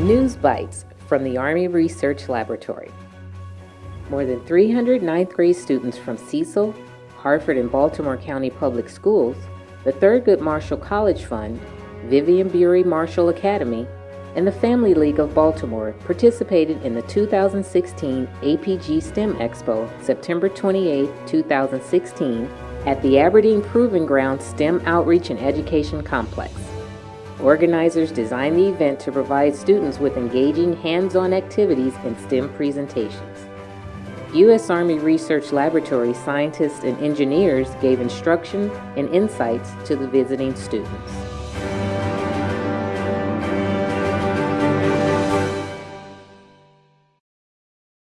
News Bites from the Army Research Laboratory. More than 300 ninth grade students from Cecil, Harford, and Baltimore County Public Schools, the Thurgood Marshall College Fund, Vivian Bury Marshall Academy, and the Family League of Baltimore participated in the 2016 APG STEM Expo September 28, 2016 at the Aberdeen Proving Ground STEM Outreach and Education Complex. Organizers designed the event to provide students with engaging hands-on activities and STEM presentations. U.S. Army Research Laboratory scientists and engineers gave instruction and insights to the visiting students.